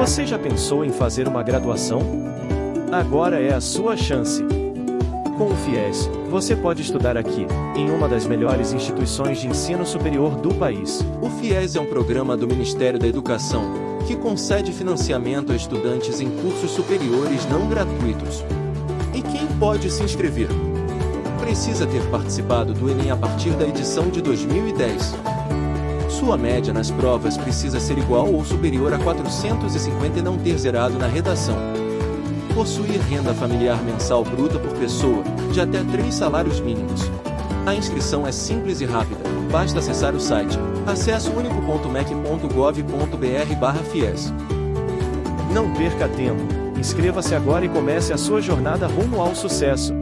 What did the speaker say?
Você já pensou em fazer uma graduação? Agora é a sua chance. Com o FIES, você pode estudar aqui, em uma das melhores instituições de ensino superior do país. O FIES é um programa do Ministério da Educação que concede financiamento a estudantes em cursos superiores não gratuitos. E quem pode se inscrever? Precisa ter participado do Enem a partir da edição de 2010. Sua média nas provas precisa ser igual ou superior a 450 e não ter zerado na redação. Possuir renda familiar mensal bruta por pessoa, de até 3 salários mínimos. A inscrição é simples e rápida, basta acessar o site acessounico.mec.gov.br/fies. Não perca tempo, inscreva-se agora e comece a sua jornada rumo ao sucesso.